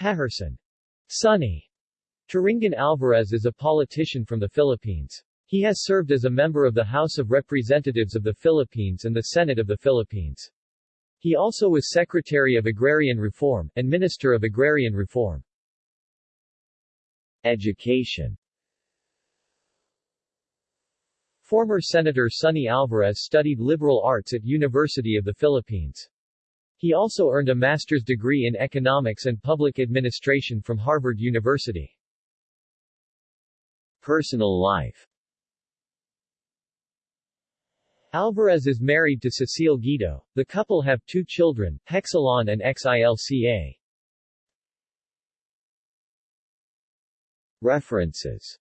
Heherson. Sonny. Turingan Alvarez is a politician from the Philippines. He has served as a member of the House of Representatives of the Philippines and the Senate of the Philippines. He also was Secretary of Agrarian Reform, and Minister of Agrarian Reform. Education Former Senator Sonny Alvarez studied liberal arts at University of the Philippines. He also earned a master's degree in economics and public administration from Harvard University. Personal life Alvarez is married to Cecile Guido. The couple have two children, Hexalon and Xilca. References